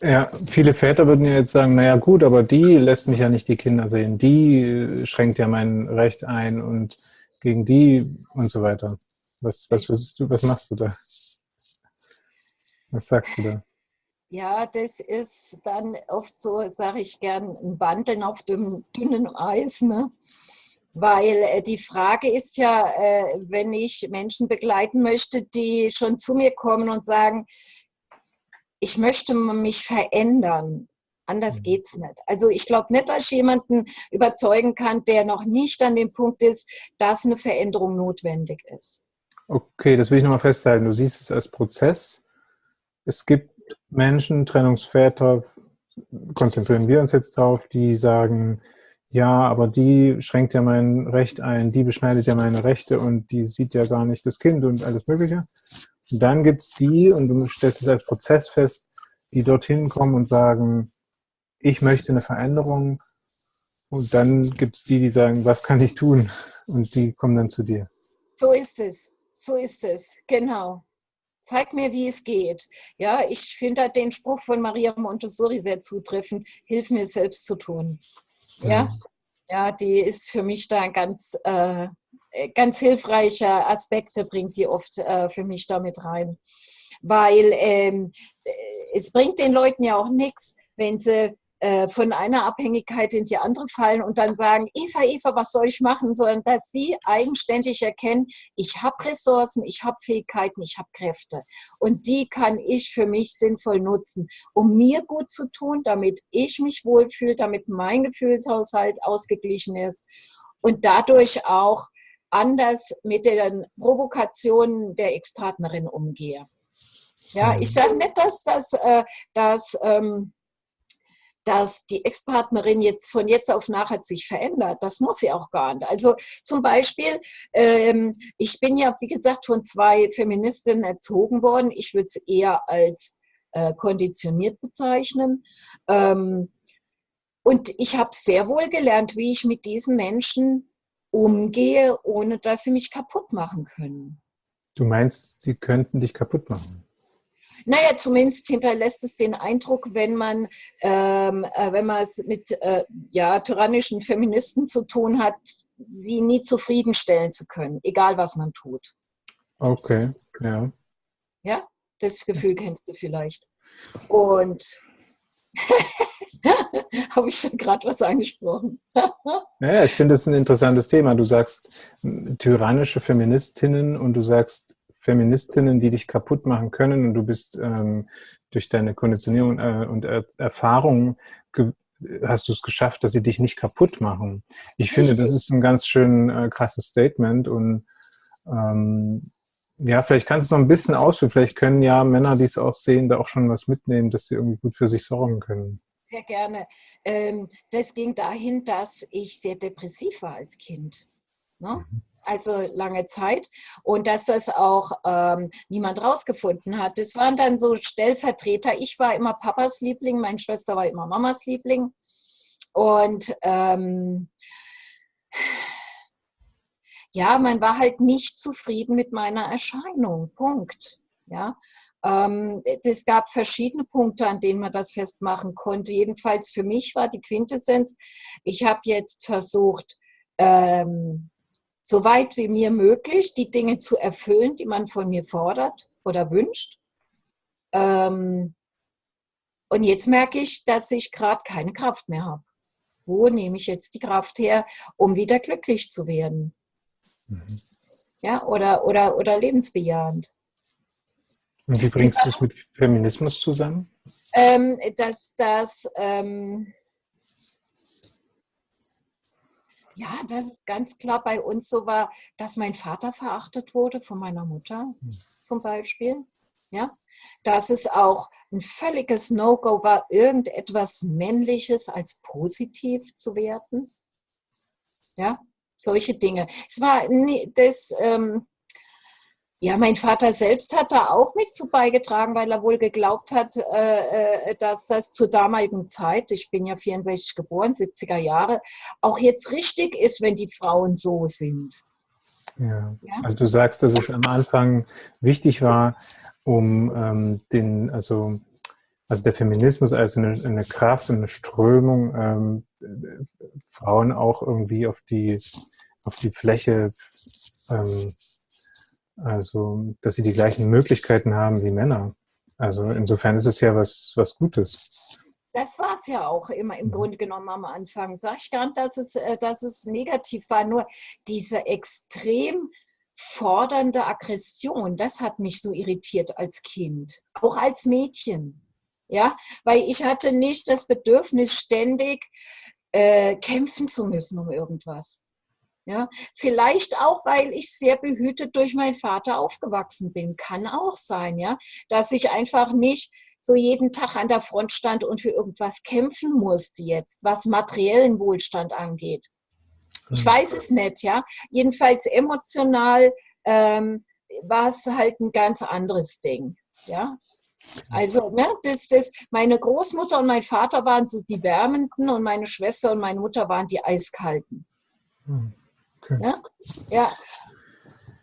Ja, viele Väter würden ja jetzt sagen, naja gut, aber die lässt mich ja nicht die Kinder sehen. Die schränkt ja mein Recht ein und gegen die und so weiter. Was, was, du, was machst du da? Was sagst du da? Ja, das ist dann oft so, sage ich gern, ein Wandeln auf dem dünnen Eis. Ne? Weil äh, die Frage ist ja, äh, wenn ich Menschen begleiten möchte, die schon zu mir kommen und sagen, ich möchte mich verändern. Anders mhm. geht es nicht. Also ich glaube nicht, dass ich jemanden überzeugen kann, der noch nicht an dem Punkt ist, dass eine Veränderung notwendig ist. Okay, das will ich nochmal festhalten. Du siehst es als Prozess. Es gibt Menschen, Trennungsväter, konzentrieren wir uns jetzt drauf, die sagen, ja, aber die schränkt ja mein Recht ein, die beschneidet ja meine Rechte und die sieht ja gar nicht das Kind und alles Mögliche. Und dann gibt es die, und du stellst es als Prozess fest, die dorthin kommen und sagen, ich möchte eine Veränderung. Und dann gibt es die, die sagen, was kann ich tun? Und die kommen dann zu dir. So ist es. So ist es. Genau. Zeig mir, wie es geht. Ja, ich finde den Spruch von Maria Montessori sehr zutreffend. Hilf mir selbst zu tun. Ja, ja, die ist für mich da ein ganz, äh, ganz hilfreicher Aspekte, bringt die oft äh, für mich damit rein. Weil ähm, es bringt den Leuten ja auch nichts, wenn sie äh, von einer Abhängigkeit in die andere fallen und dann sagen, Eva, Eva, was soll ich machen, sondern dass sie eigenständig erkennen, ich habe Ressourcen, ich habe Fähigkeiten, ich habe Kräfte und die kann ich für mich sinnvoll nutzen, um mir gut zu tun, damit ich mich wohlfühle, damit mein Gefühlshaushalt ausgeglichen ist und dadurch auch anders mit den Provokationen der Ex-Partnerin umgehe. Ja, ich sage nicht, dass das, äh, dass, ähm, dass die Ex-Partnerin jetzt von jetzt auf nachher sich verändert. Das muss sie auch gar nicht. Also zum Beispiel, ähm, ich bin ja, wie gesagt, von zwei Feministinnen erzogen worden. Ich würde es eher als äh, konditioniert bezeichnen. Ähm, und ich habe sehr wohl gelernt, wie ich mit diesen Menschen umgehe, ohne dass sie mich kaputt machen können. Du meinst, sie könnten dich kaputt machen? Naja, zumindest hinterlässt es den Eindruck, wenn man, ähm, äh, wenn man es mit äh, ja, tyrannischen Feministen zu tun hat, sie nie zufriedenstellen zu können, egal was man tut. Okay, ja. Ja, das Gefühl kennst du vielleicht. Und (laughs) habe ich schon gerade was angesprochen. (laughs) naja, ich finde das ein interessantes Thema. Du sagst tyrannische Feministinnen und du sagst Feministinnen, die dich kaputt machen können und du bist ähm, durch deine Konditionierung äh, und er Erfahrung hast du es geschafft, dass sie dich nicht kaputt machen. Ich finde, das ist ein ganz schön äh, krasses Statement und ähm, ja, vielleicht kannst du es noch ein bisschen ausführen. Vielleicht können ja Männer, die es auch sehen, da auch schon was mitnehmen, dass sie irgendwie gut für sich sorgen können. Sehr gerne. Ähm, das ging dahin, dass ich sehr depressiv war als Kind. Ne? Mhm also lange Zeit und dass das auch ähm, niemand rausgefunden hat. Das waren dann so Stellvertreter. Ich war immer Papas Liebling, meine Schwester war immer Mamas Liebling und ähm, ja, man war halt nicht zufrieden mit meiner Erscheinung. Punkt. Ja, ähm, es gab verschiedene Punkte, an denen man das festmachen konnte. Jedenfalls für mich war die Quintessenz, ich habe jetzt versucht, ähm, so weit wie mir möglich die Dinge zu erfüllen, die man von mir fordert oder wünscht. Ähm, und jetzt merke ich, dass ich gerade keine Kraft mehr habe. Wo nehme ich jetzt die Kraft her, um wieder glücklich zu werden? Mhm. Ja, oder, oder, oder lebensbejahend. Und wie bringst du es mit Feminismus zusammen? Ähm, dass, dass ähm, Ja, das ist ganz klar bei uns so war, dass mein Vater verachtet wurde von meiner Mutter hm. zum Beispiel. Ja, dass es auch ein völliges No-Go war, irgendetwas Männliches als positiv zu werten. Ja, solche Dinge. Es war nie, das, ähm, ja, mein Vater selbst hat da auch mit zu beigetragen, weil er wohl geglaubt hat, äh, äh dass das zur damaligen Zeit, ich bin ja 64 geboren, 70er Jahre, auch jetzt richtig ist, wenn die Frauen so sind. Ja. ja. Also du sagst, dass es am Anfang wichtig war, um ähm, den, also, also der Feminismus als eine, eine Kraft, eine Strömung, ähm, Frauen auch irgendwie auf die, auf die Fläche ähm, also, dass sie die gleichen Möglichkeiten haben wie Männer. Also insofern ist es ja was, was Gutes. Das war es ja auch immer im Grunde genommen am Anfang. Sag ich gar nicht, dass es, äh, dass es negativ war, nur diese extrem fordernde Aggression, das hat mich so irritiert als Kind, auch als Mädchen. Ja, weil ich hatte nicht das Bedürfnis, ständig äh, kämpfen zu müssen um irgendwas. Ja, vielleicht auch, weil ich sehr behütet durch meinen Vater aufgewachsen bin. Kann auch sein, ja, dass ich einfach nicht so jeden Tag an der Front stand und für irgendwas kämpfen musste jetzt, was materiellen Wohlstand angeht. Ich mhm. weiß es nicht, ja. Jedenfalls emotional ähm, war es halt ein ganz anderes Ding, ja. Also, ne, das, das, meine Großmutter und mein Vater waren so die Wärmenden und meine Schwester und meine Mutter waren die Eiskalten. Hm. Ja? ja.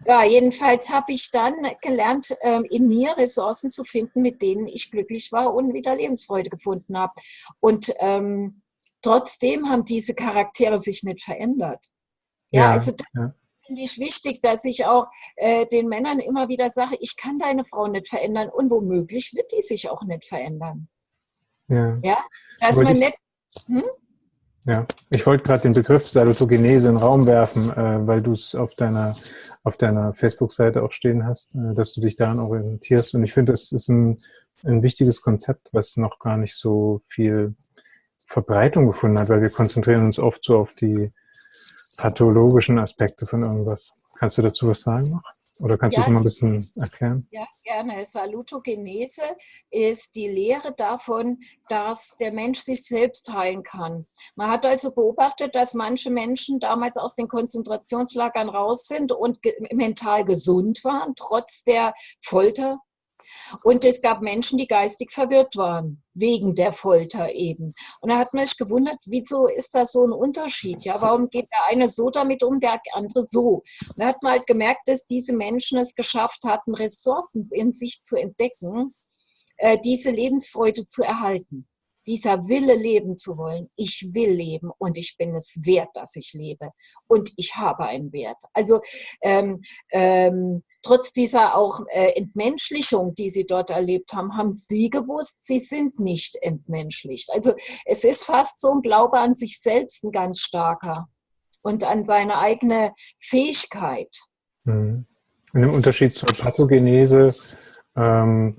Ja, jedenfalls habe ich dann gelernt, ähm, in mir Ressourcen zu finden, mit denen ich glücklich war und wieder Lebensfreude gefunden habe. Und ähm, trotzdem haben diese Charaktere sich nicht verändert. Ja, ja also ja. finde ich wichtig, dass ich auch äh, den Männern immer wieder sage, ich kann deine Frau nicht verändern und womöglich wird die sich auch nicht verändern. Ja, ja? dass man nicht... Hm? Ja, ich wollte gerade den Begriff Salutogenese in den Raum werfen, äh, weil du es auf deiner, auf deiner Facebook-Seite auch stehen hast, äh, dass du dich daran orientierst. Und ich finde, das ist ein, ein wichtiges Konzept, was noch gar nicht so viel Verbreitung gefunden hat, weil wir konzentrieren uns oft so auf die pathologischen Aspekte von irgendwas. Kannst du dazu was sagen noch? Oder kannst ja, du es mal ein bisschen erklären? Ja, gerne. Salutogenese ist die Lehre davon, dass der Mensch sich selbst heilen kann. Man hat also beobachtet, dass manche Menschen damals aus den Konzentrationslagern raus sind und mental gesund waren, trotz der Folter, und es gab Menschen, die geistig verwirrt waren, wegen der Folter eben. Und da hat man sich gewundert, wieso ist das so ein Unterschied? Ja, warum geht der eine so damit um, der andere so? Und da hat man halt gemerkt, dass diese Menschen es geschafft hatten, Ressourcen in sich zu entdecken, äh, diese Lebensfreude zu erhalten dieser Wille leben zu wollen. Ich will leben und ich bin es wert, dass ich lebe. Und ich habe einen Wert. Also ähm, ähm, trotz dieser auch äh, Entmenschlichung, die sie dort erlebt haben, haben sie gewusst, sie sind nicht entmenschlicht. Also es ist fast so ein Glaube an sich selbst ein ganz starker und an seine eigene Fähigkeit. Mhm. Und im Unterschied zur Pathogenese ähm,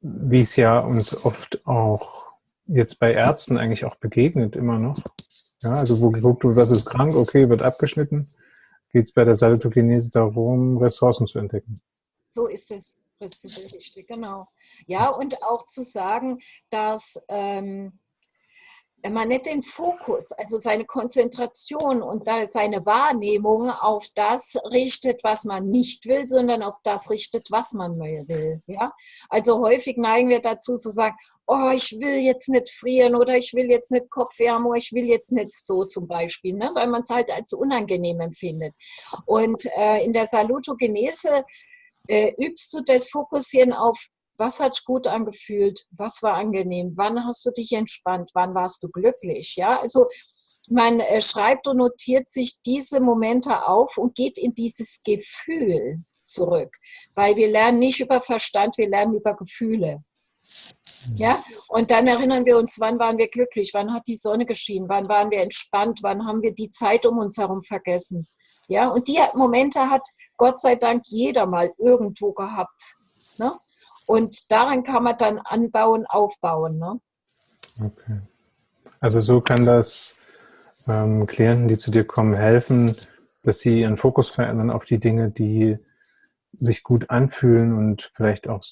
wie es ja uns oft auch jetzt bei Ärzten eigentlich auch begegnet, immer noch. Ja, also wo geguckt wird, was ist krank, okay, wird abgeschnitten, geht es bei der Salutogenese darum, Ressourcen zu entdecken. So ist es, richtig, genau. Ja, und auch zu sagen, dass ähm, man nicht den Fokus, also seine Konzentration und seine Wahrnehmung auf das richtet, was man nicht will, sondern auf das richtet, was man will. Ja? Also häufig neigen wir dazu zu sagen, oh, ich will jetzt nicht frieren oder ich will jetzt nicht Kopfwärme oder ich will jetzt nicht so zum Beispiel, ne? weil man es halt als unangenehm empfindet. Und äh, in der Salutogenese äh, übst du das Fokussieren auf was hat gut angefühlt? Was war angenehm? Wann hast du dich entspannt? Wann warst du glücklich? Ja, also man äh, schreibt und notiert sich diese Momente auf und geht in dieses Gefühl zurück. Weil wir lernen nicht über Verstand, wir lernen über Gefühle. Ja, und dann erinnern wir uns, wann waren wir glücklich, wann hat die Sonne geschienen, wann waren wir entspannt, wann haben wir die Zeit um uns herum vergessen. Ja, und die Momente hat Gott sei Dank jeder mal irgendwo gehabt. Ne? Und daran kann man dann anbauen, aufbauen. Ne? Okay. Also so kann das ähm, Klienten, die zu dir kommen, helfen, dass sie ihren Fokus verändern auf die Dinge, die sich gut anfühlen und vielleicht auch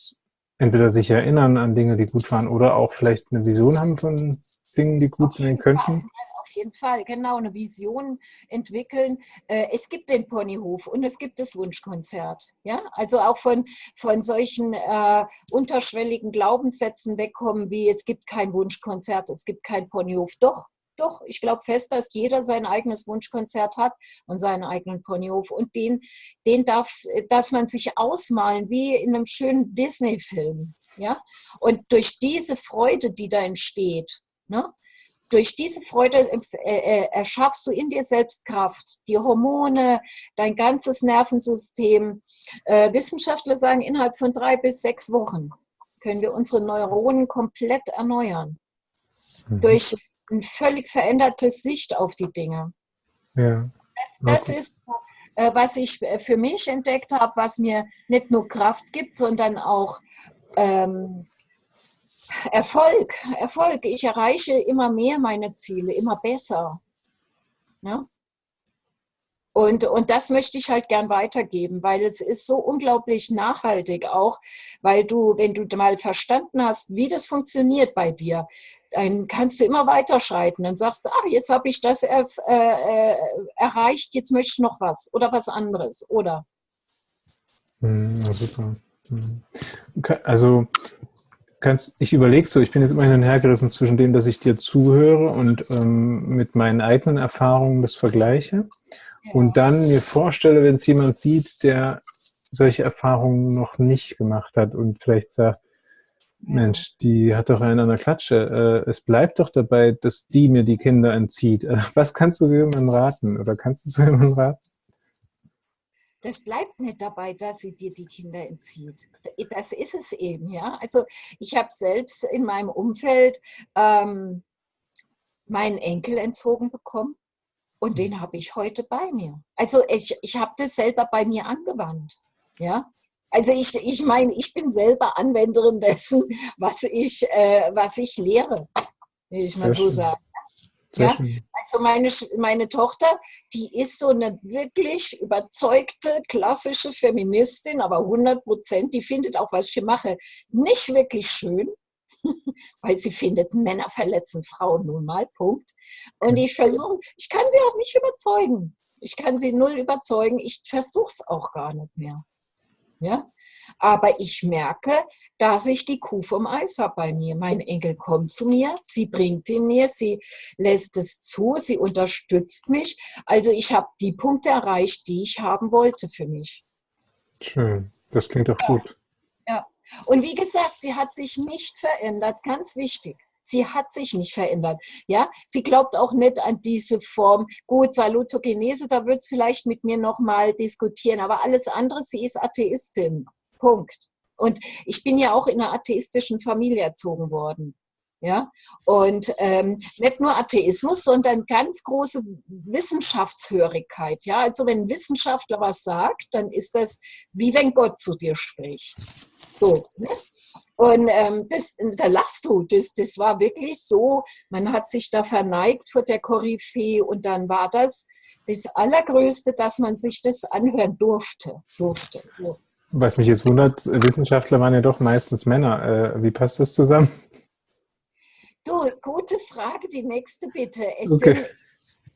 entweder sich erinnern an Dinge, die gut waren oder auch vielleicht eine Vision haben von Dingen, die gut sein könnten? Jeden Fall, genau, eine Vision entwickeln. Äh, es gibt den Ponyhof und es gibt das Wunschkonzert. Ja? Also auch von, von solchen äh, unterschwelligen Glaubenssätzen wegkommen, wie es gibt kein Wunschkonzert, es gibt kein Ponyhof. Doch, doch, ich glaube fest, dass jeder sein eigenes Wunschkonzert hat und seinen eigenen Ponyhof. Und den, den darf, darf man sich ausmalen, wie in einem schönen Disney-Film. Ja? Und durch diese Freude, die da entsteht, ne? Durch diese Freude äh, äh, erschaffst du in dir selbst Kraft. Die Hormone, dein ganzes Nervensystem. Äh, Wissenschaftler sagen, innerhalb von drei bis sechs Wochen können wir unsere Neuronen komplett erneuern. Mhm. Durch ein völlig verändertes Sicht auf die Dinge. Ja. Das, das ist, äh, was ich für mich entdeckt habe, was mir nicht nur Kraft gibt, sondern auch ähm, Erfolg. Erfolg. Ich erreiche immer mehr meine Ziele, immer besser. Ja? Und, und das möchte ich halt gern weitergeben, weil es ist so unglaublich nachhaltig auch, weil du, wenn du mal verstanden hast, wie das funktioniert bei dir, dann kannst du immer weiterschreiten. Dann sagst ach, jetzt habe ich das äh, äh, erreicht, jetzt möchte ich noch was oder was anderes, oder? Hm, ja, super. Hm. Also kannst, ich überlege so, ich bin jetzt immer hin und her gerissen zwischen dem, dass ich dir zuhöre und ähm, mit meinen eigenen Erfahrungen das vergleiche ja. und dann mir vorstelle, wenn es jemand sieht, der solche Erfahrungen noch nicht gemacht hat und vielleicht sagt, Mensch, die hat doch einen an der Klatsche. Äh, es bleibt doch dabei, dass die mir die Kinder entzieht. Äh, (laughs) was kannst du jemandem raten? Oder kannst du jemandem raten? Das bleibt nicht dabei, dass sie dir die Kinder entzieht. Das ist es eben, ja. Also ich habe selbst in meinem Umfeld ähm, meinen Enkel entzogen bekommen und den habe ich heute bei mir. Also ich, ich habe das selber bei mir angewandt, ja. Also ich, ich meine, ich bin selber Anwenderin dessen, was ich, äh, was ich lehre, will ich mal so sagen. Ja? Also meine, meine Tochter, die ist so eine wirklich überzeugte, klassische Feministin, aber 100 Prozent, die findet auch, was ich hier mache, nicht wirklich schön, (laughs) weil sie findet, Männer verletzen Frauen nun mal, Punkt. Und ich versuche, ich kann sie auch nicht überzeugen. Ich kann sie null überzeugen, ich versuche es auch gar nicht mehr. Ja? Aber ich merke, dass ich die Kuh vom Eis habe bei mir. Mein Enkel kommt zu mir, sie bringt ihn mir, sie lässt es zu, sie unterstützt mich. Also ich habe die Punkte erreicht, die ich haben wollte für mich. Schön, das klingt doch gut. Ja, und wie gesagt, sie hat sich nicht verändert, ganz wichtig. Sie hat sich nicht verändert. Ja, sie glaubt auch nicht an diese Form. Gut, Salutogenese, da wird es vielleicht mit mir nochmal diskutieren, aber alles andere, sie ist Atheistin. Punkt. Und ich bin ja auch in einer atheistischen Familie erzogen worden. Ja, und ähm, nicht nur Atheismus, sondern ganz große Wissenschaftshörigkeit. Ja, also wenn ein Wissenschaftler was sagt, dann ist das wie wenn Gott zu dir spricht. So. Ne? Und ähm, das, da lachst du, das, das war wirklich so, man hat sich da verneigt vor der Koryphäe und dann war das das Allergrößte, dass man sich das anhören durfte. durfte so. Was mich jetzt wundert, Wissenschaftler waren ja doch meistens Männer. Äh, wie passt das zusammen? Du, gute Frage, die nächste bitte. Okay. Sind,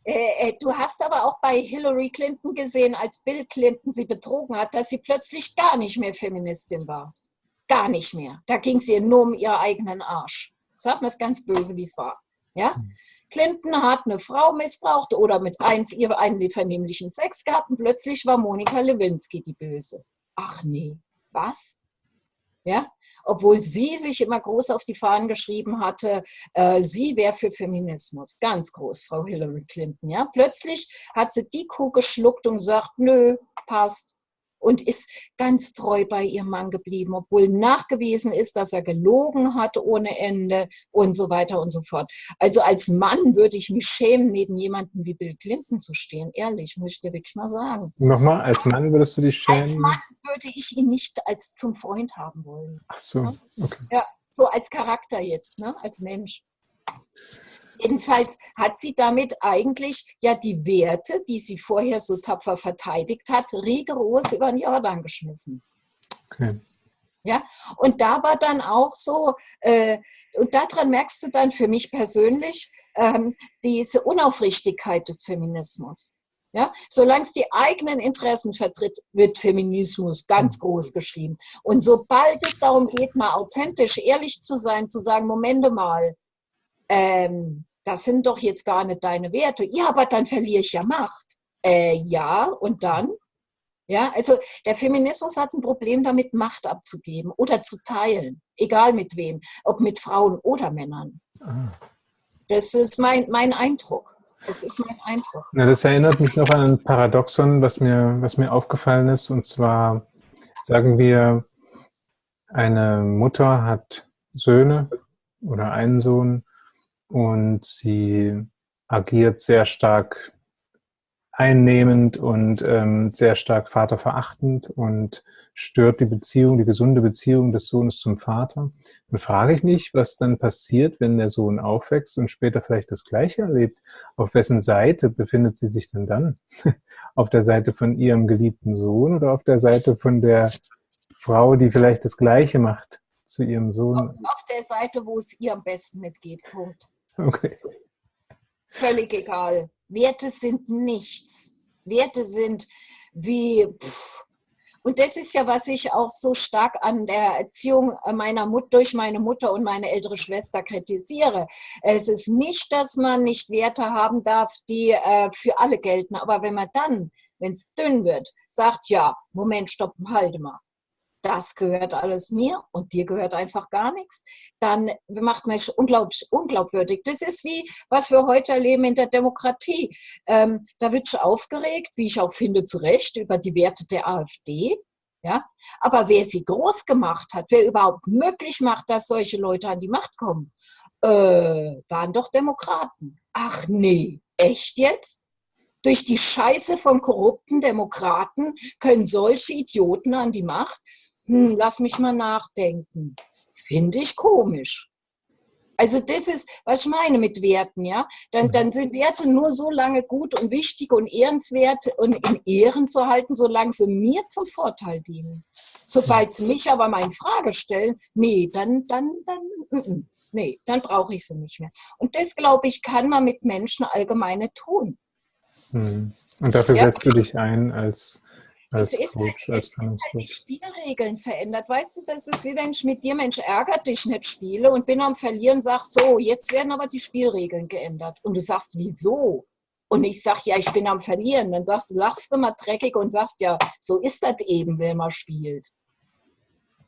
äh, äh, du hast aber auch bei Hillary Clinton gesehen, als Bill Clinton sie betrogen hat, dass sie plötzlich gar nicht mehr Feministin war. Gar nicht mehr. Da ging es ihr nur um ihren eigenen Arsch. Sag mal es ganz böse, wie es war. Ja? Hm. Clinton hat eine Frau missbraucht oder mit einem, ihr einen vernehmlichen Sex gehabt und plötzlich war Monika Lewinsky die Böse ach nee, was? Ja, obwohl sie sich immer groß auf die Fahnen geschrieben hatte, äh, sie wäre für Feminismus, ganz groß, Frau Hillary Clinton. Ja, plötzlich hat sie die Kuh geschluckt und sagt, nö, passt, und ist ganz treu bei ihrem Mann geblieben, obwohl nachgewiesen ist, dass er gelogen hat ohne Ende und so weiter und so fort. Also als Mann würde ich mich schämen, neben jemandem wie Bill Clinton zu stehen. Ehrlich, muss ich dir wirklich mal sagen. Nochmal, als Mann würdest du dich schämen? Als Mann würde ich ihn nicht als zum Freund haben wollen. Ach so, okay. Ja, so als Charakter jetzt, ne? als Mensch. Jedenfalls hat sie damit eigentlich ja die Werte, die sie vorher so tapfer verteidigt hat, rigoros über den Jordan geschmissen. Okay. Ja, und da war dann auch so, äh, und daran merkst du dann für mich persönlich ähm, diese Unaufrichtigkeit des Feminismus. Ja, solange es die eigenen Interessen vertritt, wird Feminismus ganz mhm. groß geschrieben. Und sobald es darum geht, mal authentisch, ehrlich zu sein, zu sagen, Momente mal, ähm, das sind doch jetzt gar nicht deine Werte. Ja, aber dann verliere ich ja Macht. Äh, ja, und dann? Ja, also der Feminismus hat ein Problem damit, Macht abzugeben oder zu teilen, egal mit wem, ob mit Frauen oder Männern. Ah. Das ist mein, mein Eindruck. Das ist mein Eindruck. Ja, das erinnert mich noch an ein Paradoxon, was mir, was mir aufgefallen ist. Und zwar sagen wir, eine Mutter hat Söhne oder einen Sohn und sie agiert sehr stark einnehmend und ähm, sehr stark vaterverachtend und stört die Beziehung, die gesunde Beziehung des Sohnes zum Vater. Dann frage ich mich, was dann passiert, wenn der Sohn aufwächst und später vielleicht das Gleiche erlebt. Auf wessen Seite befindet sie sich denn dann? (laughs) auf der Seite von ihrem geliebten Sohn oder auf der Seite von der Frau, die vielleicht das Gleiche macht zu ihrem Sohn? Auf der Seite, wo es ihr am besten mitgeht. Punkt. Okay. Völlig egal. Werte sind nichts. Werte sind wie, pff. und das ist ja, was ich auch so stark an der Erziehung meiner Mutter, durch meine Mutter und meine ältere Schwester kritisiere. Es ist nicht, dass man nicht Werte haben darf, die äh, für alle gelten, aber wenn man dann, wenn es dünn wird, sagt, ja, Moment, stopp, halte mal das gehört alles mir und dir gehört einfach gar nichts, dann macht man es unglaublich unglaubwürdig. Das ist wie, was wir heute erleben in der Demokratie. Ähm, da wird schon aufgeregt, wie ich auch finde, zu Recht, über die Werte der AfD. Ja? Aber wer sie groß gemacht hat, wer überhaupt möglich macht, dass solche Leute an die Macht kommen, äh, waren doch Demokraten. Ach nee, echt jetzt? Durch die Scheiße von korrupten Demokraten können solche Idioten an die Macht hm, lass mich mal nachdenken. Finde ich komisch. Also das ist, was ich meine mit Werten, ja. Dann, mhm. dann sind Werte nur so lange gut und wichtig und ehrenswert und in Ehren zu halten, solange sie mir zum Vorteil dienen. Sobald sie mich aber mal in Frage stellen, nee, dann, dann, dann, nee, dann brauche ich sie nicht mehr. Und das, glaube ich, kann man mit Menschen allgemeine tun. Mhm. Und dafür ja? setzt du dich ein als als es Coach, ist, als ist halt die Spielregeln verändert. Weißt du, das ist wie wenn ich mit dir, Mensch, ärgert dich nicht spiele und bin am Verlieren, sag so, jetzt werden aber die Spielregeln geändert. Und du sagst, wieso? Und ich sag, ja, ich bin am Verlieren. Dann sagst du, lachst du mal dreckig und sagst, ja, so ist das eben, wenn man spielt.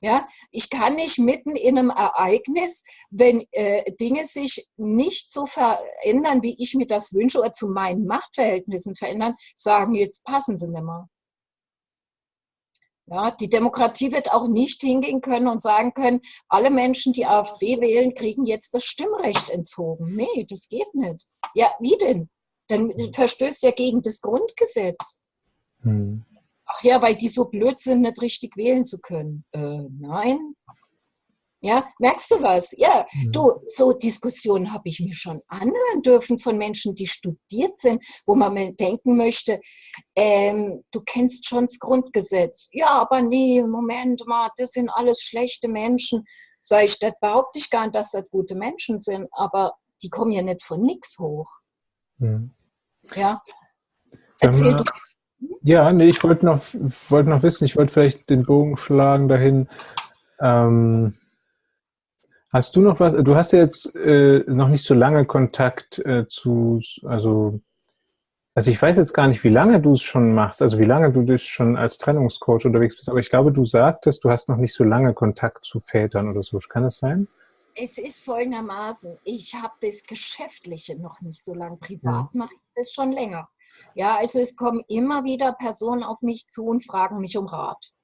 Ja, ich kann nicht mitten in einem Ereignis, wenn äh, Dinge sich nicht so verändern, wie ich mir das wünsche oder zu meinen Machtverhältnissen verändern, sagen, jetzt passen sie nicht mehr. Ja, die Demokratie wird auch nicht hingehen können und sagen können, alle Menschen, die AfD wählen, kriegen jetzt das Stimmrecht entzogen. Nee, das geht nicht. Ja, wie denn? Dann verstößt ja gegen das Grundgesetz. Hm. Ach ja, weil die so blöd sind, nicht richtig wählen zu können. Äh, nein, ja, merkst du was? Ja, mhm. du, so Diskussionen habe ich mir schon anhören dürfen von Menschen, die studiert sind, wo man mal denken möchte, ähm, du kennst schon das Grundgesetz. Ja, aber nee, Moment mal, das sind alles schlechte Menschen. Sag ich, das behaupte ich gar nicht, dass das gute Menschen sind, aber die kommen ja nicht von nichts hoch. Mhm. Ja. Erzähl du. Ja, nee, ich wollte noch, wollte noch wissen, ich wollte vielleicht den Bogen schlagen dahin, ähm, Hast du noch was? Du hast ja jetzt äh, noch nicht so lange Kontakt äh, zu, also, also ich weiß jetzt gar nicht, wie lange du es schon machst, also wie lange du dich schon als Trennungscoach unterwegs bist, aber ich glaube, du sagtest, du hast noch nicht so lange Kontakt zu Vätern oder so. Kann das sein? Es ist folgendermaßen, ich habe das Geschäftliche noch nicht so lange, privat ja. mache ich das schon länger. Ja, also es kommen immer wieder Personen auf mich zu und fragen mich um Rat.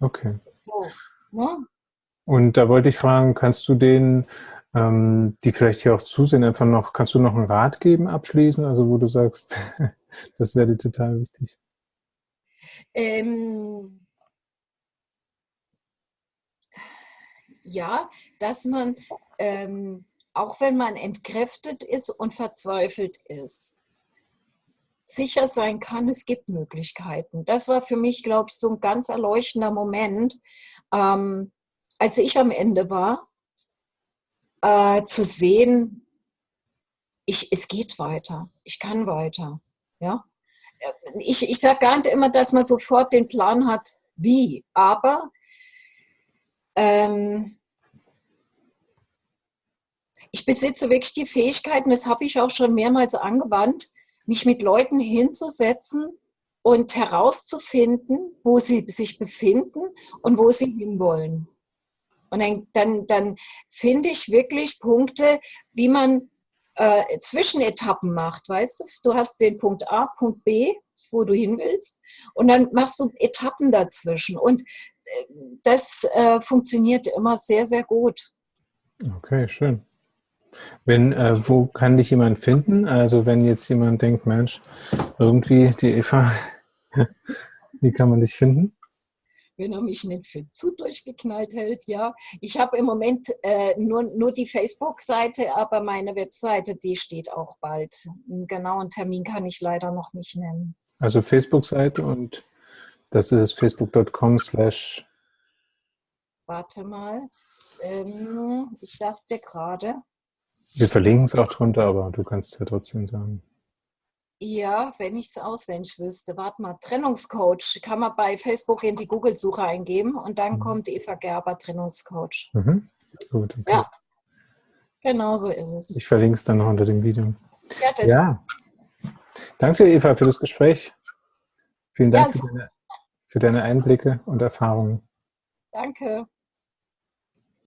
Okay. So, ne? Und da wollte ich fragen, kannst du denen, ähm, die vielleicht hier auch zusehen, einfach noch, kannst du noch einen Rat geben abschließen, also wo du sagst, (laughs) das wäre dir total wichtig? Ähm, ja, dass man ähm, auch wenn man entkräftet ist und verzweifelt ist, sicher sein kann, es gibt Möglichkeiten. Das war für mich, ich, so ein ganz erleuchtender Moment, ähm, als ich am Ende war, äh, zu sehen, ich, es geht weiter, ich kann weiter. Ja? Äh, ich, ich sage gar nicht immer, dass man sofort den Plan hat, wie, aber ähm, ich besitze wirklich die Fähigkeiten, das habe ich auch schon mehrmals angewandt, mich mit Leuten hinzusetzen und herauszufinden, wo sie sich befinden und wo sie hinwollen. Und dann, dann, dann finde ich wirklich Punkte, wie man äh, Zwischenetappen macht, weißt du? Du hast den Punkt A, Punkt B, wo du hin willst, und dann machst du Etappen dazwischen. Und äh, das äh, funktioniert immer sehr, sehr gut. Okay, schön. Wenn, äh, wo kann dich jemand finden? Also wenn jetzt jemand denkt, Mensch, irgendwie die Eva, (laughs) wie kann man dich finden? Wenn er mich nicht für zu durchgeknallt hält, ja. Ich habe im Moment äh, nur, nur die Facebook-Seite, aber meine Webseite, die steht auch bald. Einen genauen Termin kann ich leider noch nicht nennen. Also Facebook-Seite und das ist facebook.com slash Warte mal, ähm, ich sag's dir gerade. Wir verlinken es auch drunter, aber du kannst ja trotzdem sagen. Ja, wenn ich es auswendig wüsste. Warte mal, Trennungscoach kann man bei Facebook in die Google-Suche eingeben und dann mhm. kommt Eva Gerber, Trennungscoach. Mhm. Gut. Okay. Ja, genau so ist es. Ich verlinke es dann noch unter dem Video. Ja, das ja. Danke, Eva, für das Gespräch. Vielen Dank ja, für, deine, für deine Einblicke und Erfahrungen. Danke.